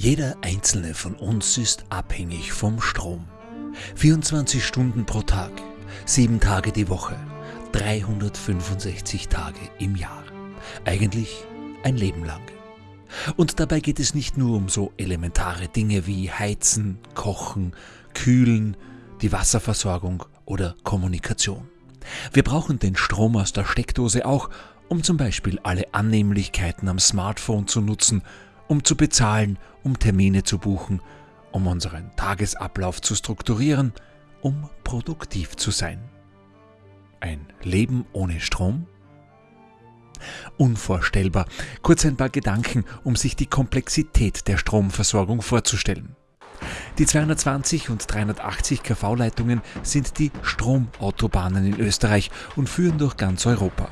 Jeder einzelne von uns ist abhängig vom Strom. 24 Stunden pro Tag, 7 Tage die Woche, 365 Tage im Jahr. Eigentlich ein Leben lang. Und dabei geht es nicht nur um so elementare Dinge wie Heizen, Kochen, Kühlen, die Wasserversorgung oder Kommunikation. Wir brauchen den Strom aus der Steckdose auch, um zum Beispiel alle Annehmlichkeiten am Smartphone zu nutzen um zu bezahlen, um Termine zu buchen, um unseren Tagesablauf zu strukturieren, um produktiv zu sein. Ein Leben ohne Strom? Unvorstellbar. Kurz ein paar Gedanken, um sich die Komplexität der Stromversorgung vorzustellen. Die 220 und 380 kV-Leitungen sind die Stromautobahnen in Österreich und führen durch ganz Europa.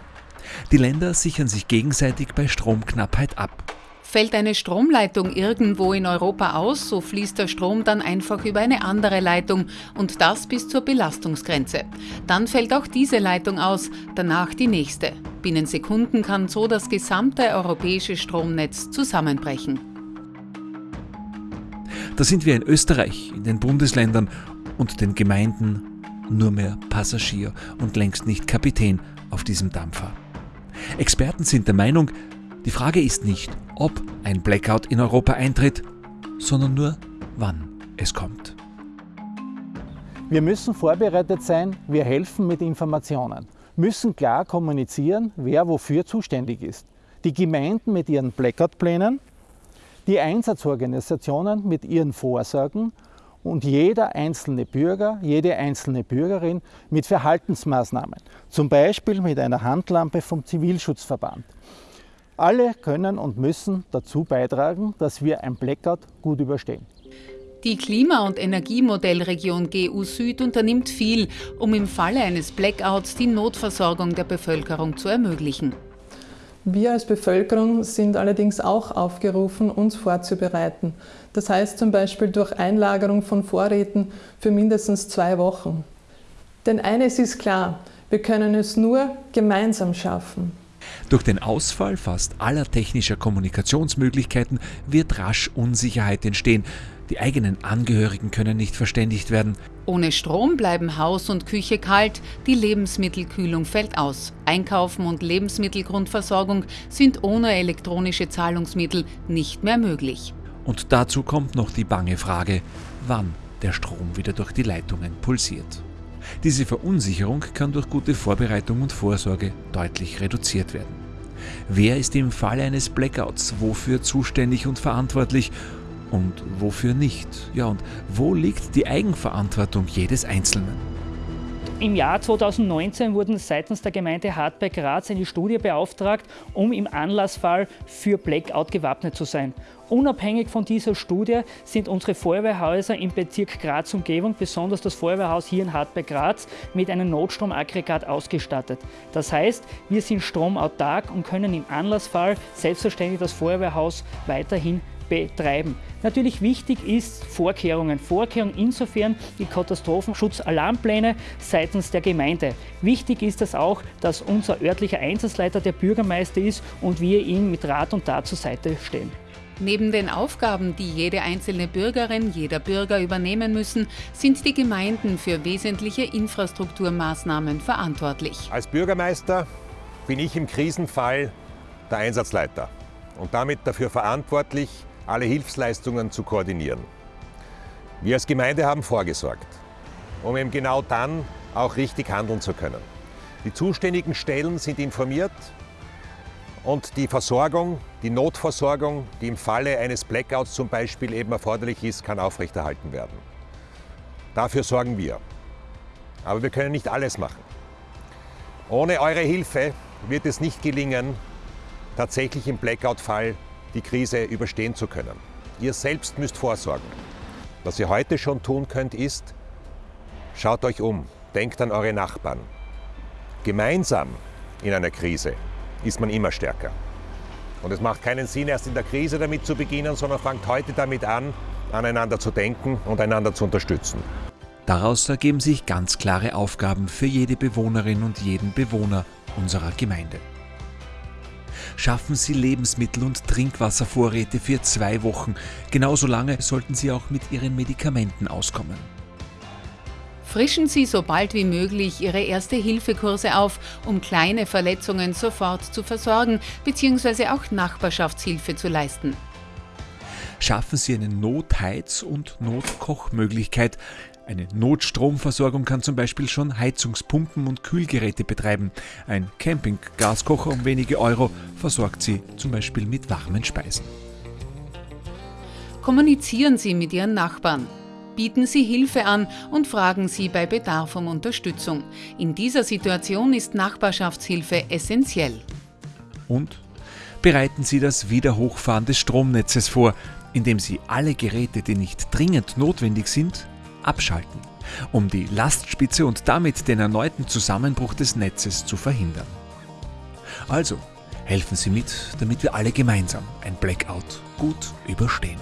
Die Länder sichern sich gegenseitig bei Stromknappheit ab. Fällt eine Stromleitung irgendwo in Europa aus, so fließt der Strom dann einfach über eine andere Leitung und das bis zur Belastungsgrenze. Dann fällt auch diese Leitung aus, danach die nächste. Binnen Sekunden kann so das gesamte europäische Stromnetz zusammenbrechen. Da sind wir in Österreich, in den Bundesländern und den Gemeinden nur mehr Passagier und längst nicht Kapitän auf diesem Dampfer. Experten sind der Meinung, die Frage ist nicht, ob ein Blackout in Europa eintritt, sondern nur, wann es kommt. Wir müssen vorbereitet sein, wir helfen mit Informationen, müssen klar kommunizieren, wer wofür zuständig ist. Die Gemeinden mit ihren Blackout-Plänen, die Einsatzorganisationen mit ihren Vorsorgen und jeder einzelne Bürger, jede einzelne Bürgerin mit Verhaltensmaßnahmen, zum Beispiel mit einer Handlampe vom Zivilschutzverband. Alle können und müssen dazu beitragen, dass wir ein Blackout gut überstehen. Die Klima- und Energiemodellregion GU Süd unternimmt viel, um im Falle eines Blackouts die Notversorgung der Bevölkerung zu ermöglichen. Wir als Bevölkerung sind allerdings auch aufgerufen, uns vorzubereiten. Das heißt zum Beispiel durch Einlagerung von Vorräten für mindestens zwei Wochen. Denn eines ist klar, wir können es nur gemeinsam schaffen. Durch den Ausfall fast aller technischer Kommunikationsmöglichkeiten wird rasch Unsicherheit entstehen. Die eigenen Angehörigen können nicht verständigt werden. Ohne Strom bleiben Haus und Küche kalt, die Lebensmittelkühlung fällt aus. Einkaufen und Lebensmittelgrundversorgung sind ohne elektronische Zahlungsmittel nicht mehr möglich. Und dazu kommt noch die bange Frage, wann der Strom wieder durch die Leitungen pulsiert. Diese Verunsicherung kann durch gute Vorbereitung und Vorsorge deutlich reduziert werden. Wer ist im Falle eines Blackouts wofür zuständig und verantwortlich und wofür nicht? Ja, und wo liegt die Eigenverantwortung jedes Einzelnen? Im Jahr 2019 wurden seitens der Gemeinde Hartberg Graz eine Studie beauftragt, um im Anlassfall für Blackout gewappnet zu sein. Unabhängig von dieser Studie sind unsere Feuerwehrhäuser im Bezirk Graz Umgebung, besonders das Feuerwehrhaus hier in Hartberg Graz, mit einem Notstromaggregat ausgestattet. Das heißt, wir sind stromautark und können im Anlassfall selbstverständlich das Feuerwehrhaus weiterhin betreiben. Natürlich wichtig ist Vorkehrungen. Vorkehrungen insofern die Katastrophenschutzalarmpläne seitens der Gemeinde. Wichtig ist es auch, dass unser örtlicher Einsatzleiter der Bürgermeister ist und wir ihm mit Rat und Tat zur Seite stehen. Neben den Aufgaben, die jede einzelne Bürgerin, jeder Bürger übernehmen müssen, sind die Gemeinden für wesentliche Infrastrukturmaßnahmen verantwortlich. Als Bürgermeister bin ich im Krisenfall der Einsatzleiter und damit dafür verantwortlich, alle Hilfsleistungen zu koordinieren. Wir als Gemeinde haben vorgesorgt, um eben genau dann auch richtig handeln zu können. Die zuständigen Stellen sind informiert und die Versorgung, die Notversorgung, die im Falle eines Blackouts zum Beispiel eben erforderlich ist, kann aufrechterhalten werden. Dafür sorgen wir. Aber wir können nicht alles machen. Ohne eure Hilfe wird es nicht gelingen, tatsächlich im Blackout-Fall die Krise überstehen zu können. Ihr selbst müsst vorsorgen. Was ihr heute schon tun könnt, ist, schaut euch um, denkt an eure Nachbarn. Gemeinsam in einer Krise ist man immer stärker. Und es macht keinen Sinn, erst in der Krise damit zu beginnen, sondern fangt heute damit an, aneinander zu denken und einander zu unterstützen. Daraus ergeben sich ganz klare Aufgaben für jede Bewohnerin und jeden Bewohner unserer Gemeinde. Schaffen Sie Lebensmittel- und Trinkwasservorräte für zwei Wochen. Genauso lange sollten Sie auch mit Ihren Medikamenten auskommen. Frischen Sie so bald wie möglich Ihre Erste-Hilfe-Kurse auf, um kleine Verletzungen sofort zu versorgen bzw. auch Nachbarschaftshilfe zu leisten. Schaffen Sie eine Notheiz- und Notkochmöglichkeit. Eine Notstromversorgung kann zum Beispiel schon Heizungspumpen und Kühlgeräte betreiben. Ein Campinggaskocher um wenige Euro versorgt Sie zum Beispiel mit warmen Speisen. Kommunizieren Sie mit Ihren Nachbarn. Bieten Sie Hilfe an und fragen Sie bei Bedarf um Unterstützung. In dieser Situation ist Nachbarschaftshilfe essentiell. Und bereiten Sie das Wiederhochfahren des Stromnetzes vor, indem Sie alle Geräte, die nicht dringend notwendig sind, abschalten, um die Lastspitze und damit den erneuten Zusammenbruch des Netzes zu verhindern. Also, helfen Sie mit, damit wir alle gemeinsam ein Blackout gut überstehen.